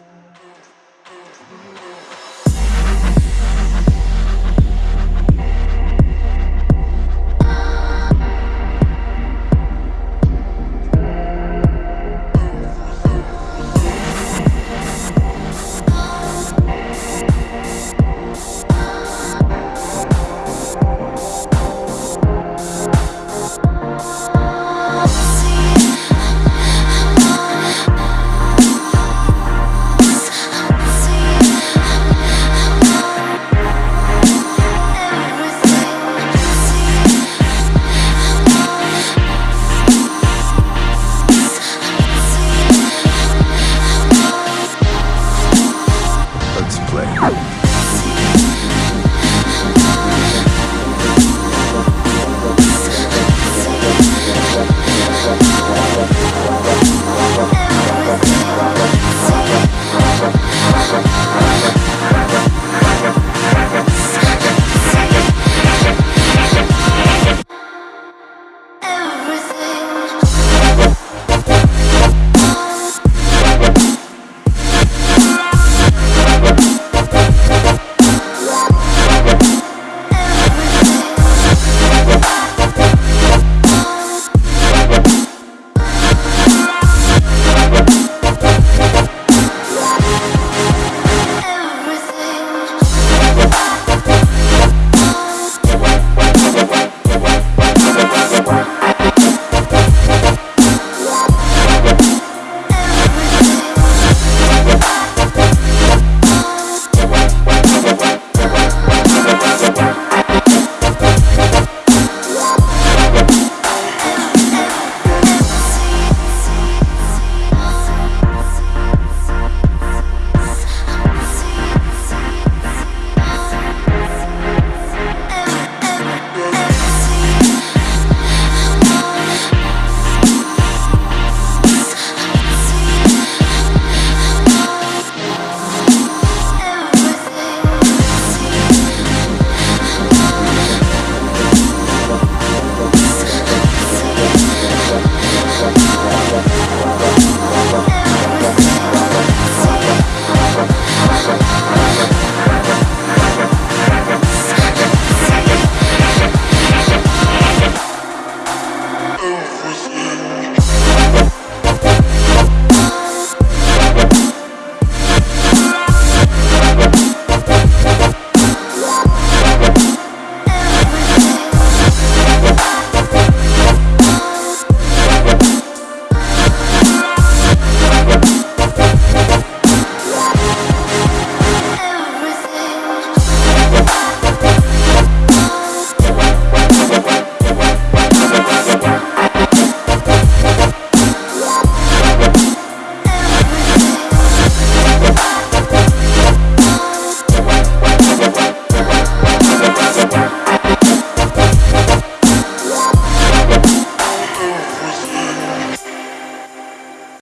Move.